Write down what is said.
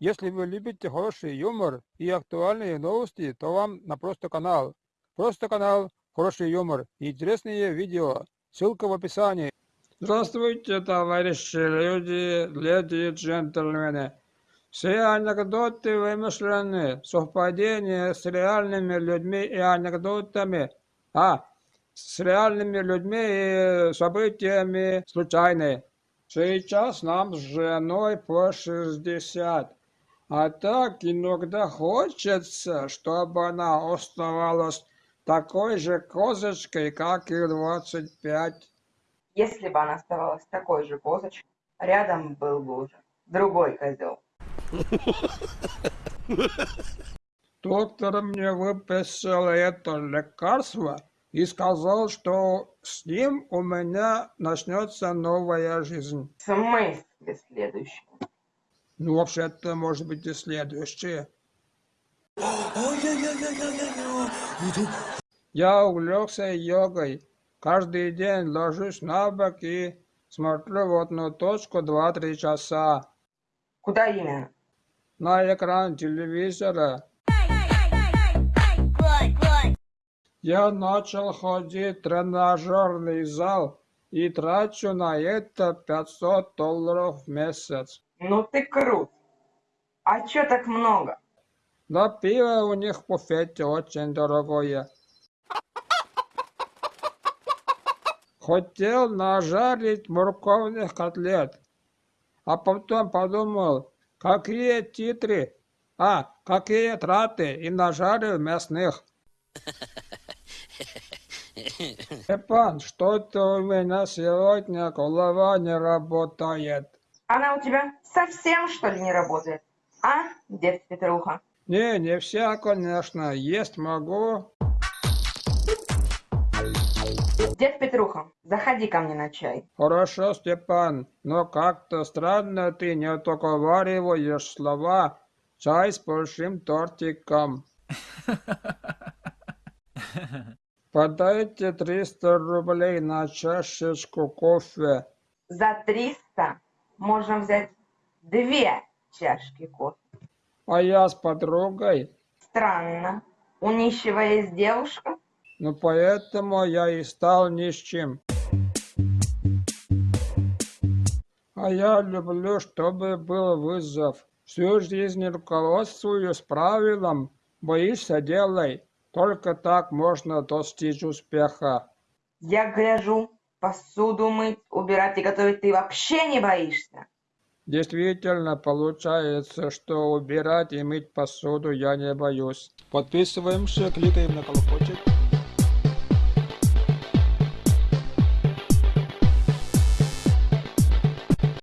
Если вы любите хороший юмор и актуальные новости, то вам на Просто канал. Просто канал, хороший юмор и интересные видео. Ссылка в описании. Здравствуйте, товарищи люди, леди и джентльмены. Все анекдоты вымышлены, совпадения с реальными людьми и анекдотами. А, с реальными людьми и событиями случайные. Сейчас нам с женой по 60. А так иногда хочется, чтобы она оставалась такой же козочкой, как и 25. Если бы она оставалась такой же козочкой, рядом был бы уже другой козел. Доктор мне выписал это лекарство и сказал, что с ним у меня начнется новая жизнь. В смысле следующий? Ну, вообще-то, может быть, и следующее. Я увлекся йогой. Каждый день ложусь на бок и смотрю в одну точку 2-3 часа. Куда именно? На экран телевизора. Я начал ходить в тренажерный зал и трачу на это 500 долларов в месяц. Ну ты крут. А чё так много? Да пиво у них в буфете очень дорогое. Хотел нажарить морковных котлет, а потом подумал, какие титры, а, какие траты, и нажарил мясных. Степан, что-то у меня сегодня голова не работает. Она у тебя совсем, что ли, не работает? А, дед Петруха? Не, не вся, конечно, есть могу. Дед Петруха, заходи ко мне на чай. Хорошо, Степан, но как-то странно ты не договариваешь слова «чай с большим тортиком». Подайте 300 рублей на чашечку кофе. За 300 можно взять две чашки кофе. А я с подругой. Странно. У нищего есть девушка? Ну, поэтому я и стал нищим. А я люблю, чтобы был вызов. Всю жизнь руководствуюсь правилом «боишься – делай». Только так можно достичь успеха. Я гляжу, посуду мыть, убирать и готовить ты вообще не боишься. Действительно, получается, что убирать и мыть посуду я не боюсь. Подписываемся, кликаем на колокольчик.